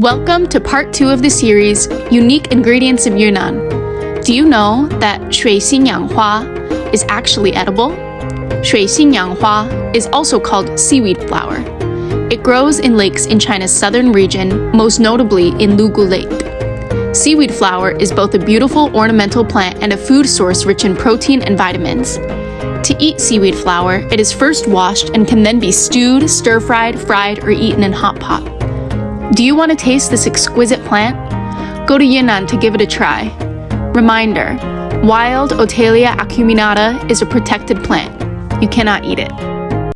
Welcome to part two of the series Unique Ingredients of Yunnan. Do you know that Shui Xingyang Hua is actually edible? Shui Xingyang Hua is also called seaweed flower. It grows in lakes in China's southern region, most notably in Lugu Lake. Seaweed flower is both a beautiful ornamental plant and a food source rich in protein and vitamins. To eat seaweed flower, it is first washed and can then be stewed, stir fried, fried, or eaten in hot pot. Do you want to taste this exquisite plant? Go to Yunnan to give it a try. Reminder Wild Ottelia acuminata is a protected plant. You cannot eat it.